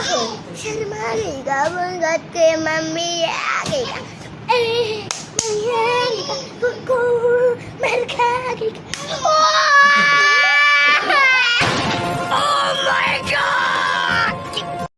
ओहो शर्मा गईगा बोल के मम्मी आ गईगा ए मम्मी आ गईगा मर खा गईगा ओ